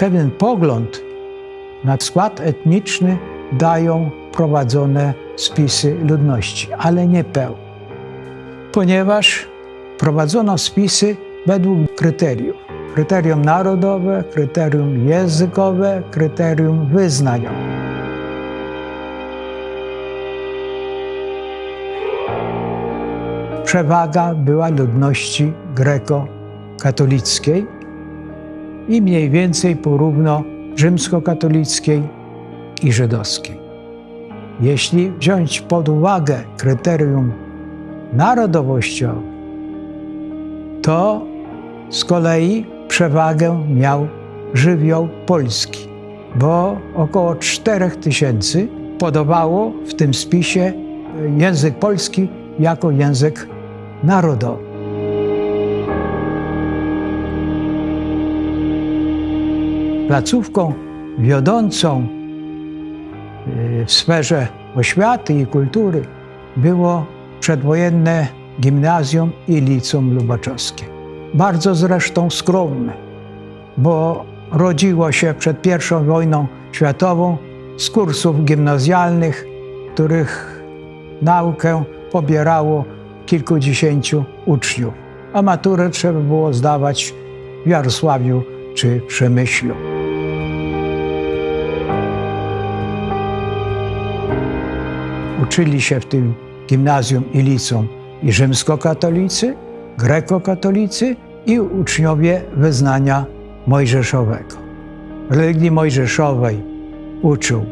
pewien pogląd na skład etniczny dają prowadzone spisy ludności, ale nie pełne. Ponieważ prowadzono spisy według kryteriów. Kryterium narodowe, kryterium językowe, kryterium wyznaniowe. Przewaga była ludności greko-katolickiej i mniej więcej porówno rzymskokatolickiej i żydowskiej. Jeśli wziąć pod uwagę kryterium narodowościowe, to z kolei przewagę miał żywioł polski, bo około 4000 podawało w tym spisie język polski jako język narodowy. Placówką wiodącą y, w sferze oświaty i kultury było przedwojenne gimnazjum i liceum lubaczowskie. Bardzo zresztą skromne, bo rodziło się przed I wojną światową z kursów gimnazjalnych, których naukę pobierało kilkudziesięciu uczniów, a maturę trzeba było zdawać w Jarosławiu czy Przemyślu. Uczyli się w tym gimnazjum i liceum i rzymskokatolicy, grekokatolicy i uczniowie wyznania mojżeszowego. Religii mojżeszowej uczył e,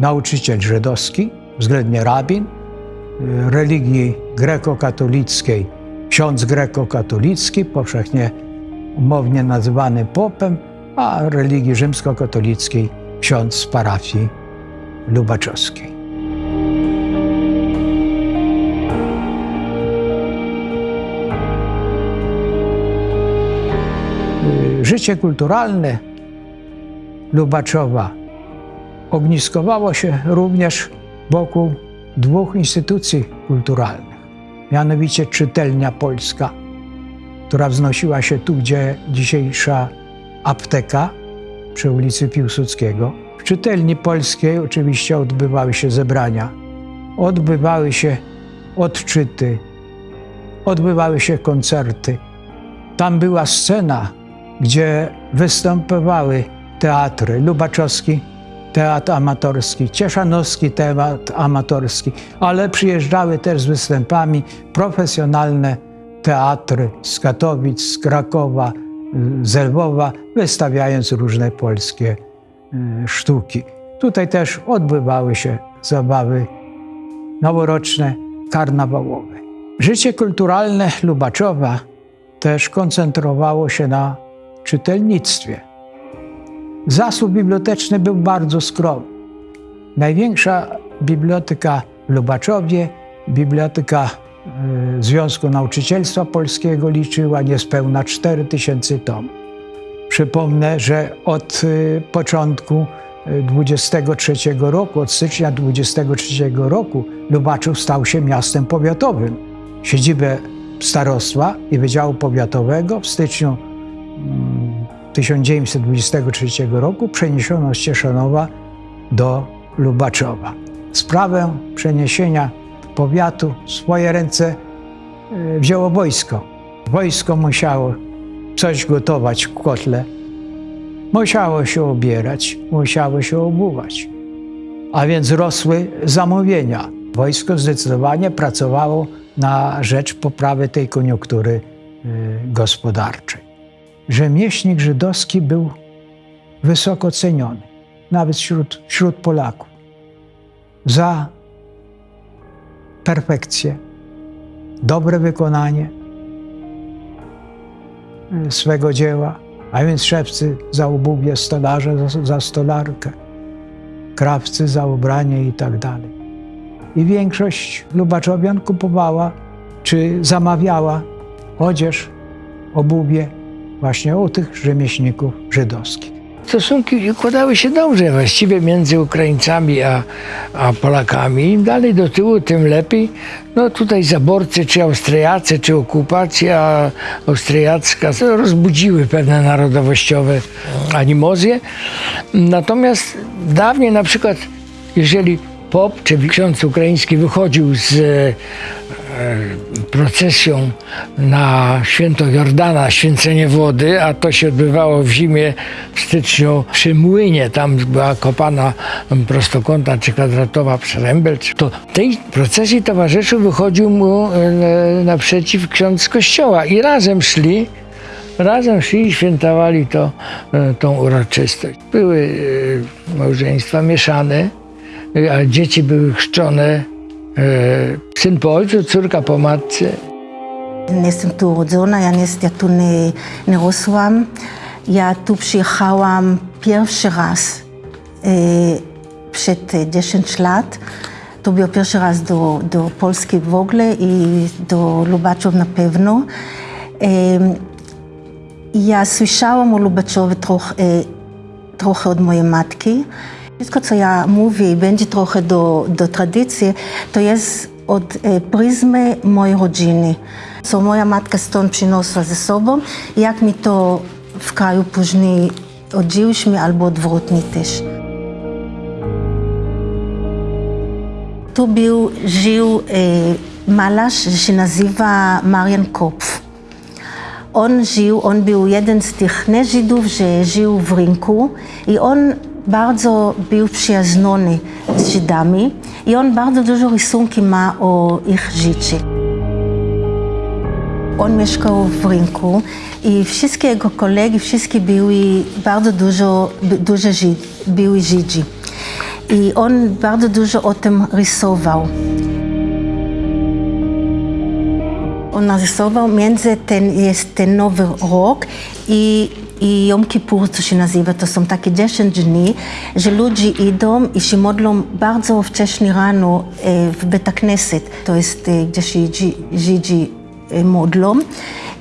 nauczyciel żydowski, względnie rabin, e, religii grekokatolickiej ksiądz grekokatolicki, powszechnie umownie nazywany popem, a religii rzymskokatolickiej ksiądz z parafii lubaczowskiej. Życie kulturalne Lubaczowa ogniskowało się również wokół dwóch instytucji kulturalnych, mianowicie Czytelnia Polska, która wznosiła się tu, gdzie dzisiejsza apteka przy ulicy Piłsudskiego. W Czytelni Polskiej oczywiście odbywały się zebrania, odbywały się odczyty, odbywały się koncerty. Tam była scena gdzie występowały teatry Lubaczowski, teatr amatorski, Cieszanowski teatr amatorski, ale przyjeżdżały też z występami profesjonalne teatry z Katowic, z Krakowa, z Lwowa, wystawiając różne polskie y, sztuki. Tutaj też odbywały się zabawy noworoczne, karnawałowe. Życie kulturalne Lubaczowa też koncentrowało się na czytelnictwie. Zasób biblioteczny był bardzo skromny. Największa biblioteka w Lubaczowie, biblioteka y, Związku Nauczycielstwa Polskiego liczyła niespełna 4000 tom. Przypomnę, że od y, początku 23 y, roku, od stycznia 23 roku Lubaczów stał się miastem powiatowym. Siedzibę starostwa i Wydziału Powiatowego w styczniu 1923 roku przeniesiono z Cieszanowa do Lubaczowa. Sprawę przeniesienia powiatu w swoje ręce e, wzięło wojsko. Wojsko musiało coś gotować w kotle, musiało się obierać, musiało się obuwać. A więc rosły zamówienia. Wojsko zdecydowanie pracowało na rzecz poprawy tej koniunktury e, gospodarczej rzemieślnik żydowski był wysoko ceniony, nawet wśród, wśród Polaków, za perfekcję, dobre wykonanie e, swego dzieła, a więc szewcy za obuwie, stolarze za, za stolarkę, krawcy za ubranie i tak dalej. I większość Lubaczowian kupowała czy zamawiała odzież, obuwie właśnie u tych rzemieślników żydowskich. Stosunki układały się dobrze właściwie między Ukraińcami a, a Polakami. Im dalej do tyłu, tym lepiej. No tutaj zaborcy, czy Austriacy, czy okupacja austriacka rozbudziły pewne narodowościowe animozje. Natomiast dawniej na przykład, jeżeli pop czy ksiądz ukraiński wychodził z procesją na święto Jordana, święcenie wody, a to się odbywało w zimie w styczniu przy młynie, tam była kopana prostokątna czy kwadratowa przerębelcz, to tej procesji towarzyszył, wychodził mu e, naprzeciw ksiądz kościoła i razem szli Razem szli i świętowali to, e, tą uroczystość. Były e, małżeństwa mieszane, e, a dzieci były chrzczone. e, syn po ojcu, córka po matce. Jestem tu urodzona, ja, nie, ja tu nie, nie rosłam. Ja tu przyjechałam pierwszy raz e, przed 10 lat. To był pierwszy raz do, do Polski w ogóle i do Lubaczów na pewno. E, ja słyszałam o Lubaczowie trochę, e, trochę od mojej matki. Wszystko, co ja mówię i będzie trochę do, do tradycji, to jest od e, pryzmy mojej rodziny. Co moja matka stąd przyniosła ze sobą, jak mi to w kraju później odżyliśmy albo odwrotnie też. Tu był, żył e, malarz, się nazywa Marian Kopf. On żył, on był jeden z tych nie-Żydów, że żył w rynku i on bardzo był przyjaźniony z Żydami i on bardzo dużo rysunki ma o ich życiu. On mieszkał w rynku i wszystkie jego kolegi, wszystkie były bardzo dużo, dużo Żyd, były Żydzi. I on bardzo dużo o tym rysował. On narysował między ten, jest ten nowy rok i, i Jom Kippur, co się nazywa, to są takie 10 dni, że ludzie idą i się modlą bardzo wcześnie rano e, w Bet Knesset, to jest e, gdzie się Żydzi, e, modlą.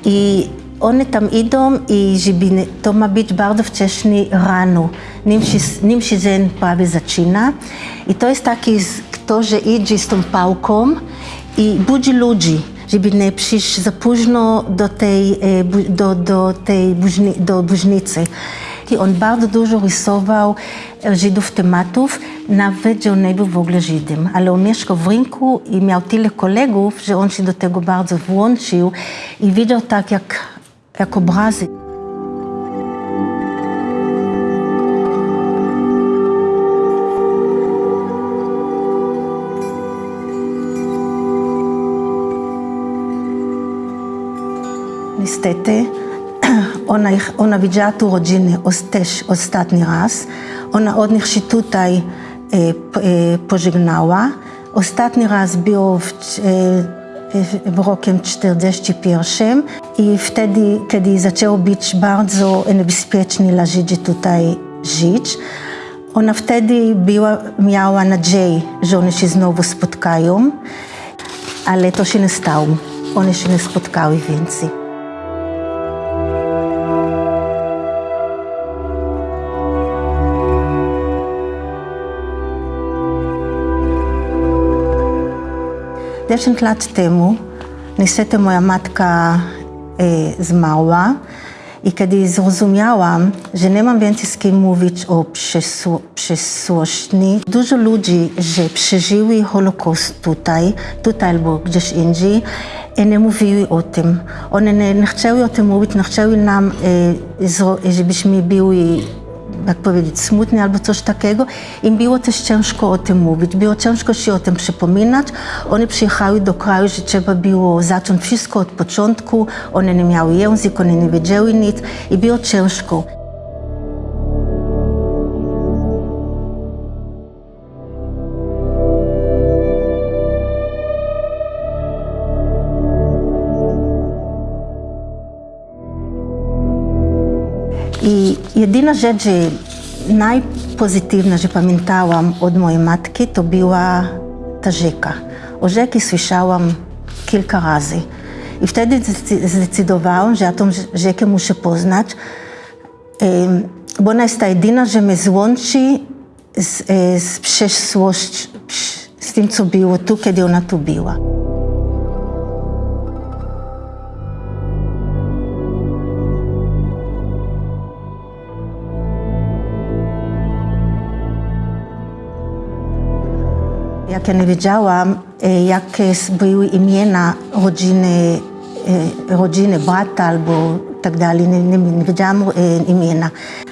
I oni tam idą i żeby to ma być bardzo wcześnie rano, nim się, nim się dzień prawie zaczyna. I to jest taki, kto, że idzie z tą pałką i budzi ludzi żeby nie przyjść za późno do tej, do, do tej buźni, do buźnicy. I on bardzo dużo rysował Żydów tematów, nawet że on nie był w ogóle Żydem, ale on mieszkał w rynku i miał tyle kolegów, że on się do tego bardzo włączył i widział tak jak, jak obrazy. Niestety, ona, ona widziała tu rodzinę też ostatni raz. Ona od nich się tutaj e, e, pożegnała. Ostatni raz był w, e, w rokiem 41 i wtedy, kiedy zaczęło być bardzo niebezpiecznie dla Żydzi tutaj żyć, ona wtedy była, miała nadzieję, że one się znowu spotkają, ale to się nie stało. One się nie spotkały więcej. Dziesięć lat temu niestety moja matka e, zmarła i kiedy zrozumiałam, że nie mam więcej z kim mówić o przeszłości, dużo ludzi, że przeżyły Holokaust tutaj, tutaj albo gdzieś indziej, i nie mówiły o tym. One nie, nie chciały o tym mówić, nie chciały nam, e, żebyśmy byli jak powiedzieć, smutny albo coś takiego. Im było też ciężko o tym mówić, było ciężko się o tym przypominać. One przyjechały do kraju, że trzeba było zacząć wszystko od początku. One nie miały język, one nie wiedziały nic i było ciężko. I jedyna rzecz, że najpozytywna, że pamiętałam od mojej matki, to była ta rzeka. O rzeki słyszałam kilka razy. I wtedy zdecydowałam, że ja tą rzekę muszę poznać. bo ona jest ta jedyna, że mnie złączy z, e, z z tym, co było tu, kiedy ona tu była. Ja nie wiedziałam, e, jakie były imiona rodziny, e, rodziny brata albo tak dalej, nie, nie, nie wiedziałam e, imiona.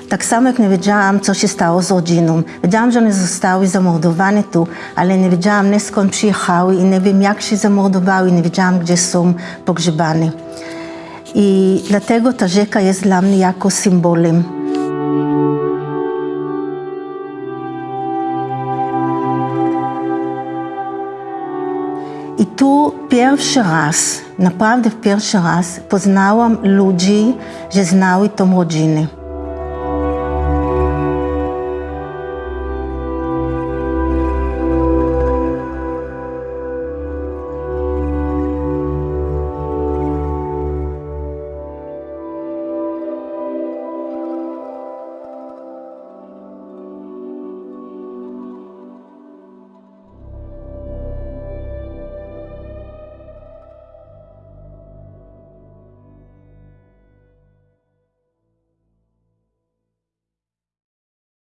Tak samo jak nie wiedziałam, co się stało z rodziną. Wiedziałam, że one zostały zamordowane tu, ale nie wiedziałam nie skąd przyjechały i nie wiem jak się zamordowały nie wiedziałam, gdzie są pogrzebane. I dlatego ta rzeka jest dla mnie jako symbolem. Tu pierwszy raz, naprawdę pierwszy raz poznałam ludzi, że znały tą rodzinę.